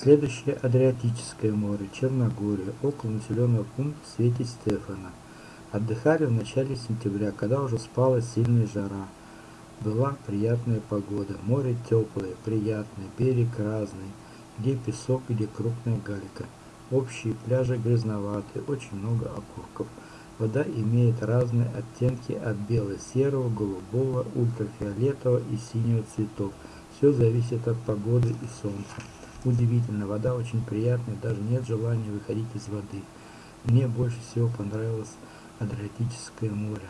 Следующее Адриатическое море, Черногория, около населенного пункта Свети Стефана. Отдыхали в начале сентября, когда уже спала сильная жара. Была приятная погода, море теплое, приятное, берег разный, где песок, где крупная галька. Общие пляжи грязноватые, очень много окурков. Вода имеет разные оттенки от бело-серого, голубого, ультрафиолетового и синего цветов. Все зависит от погоды и солнца. Удивительно, вода очень приятная, даже нет желания выходить из воды. Мне больше всего понравилось Адриатическое море.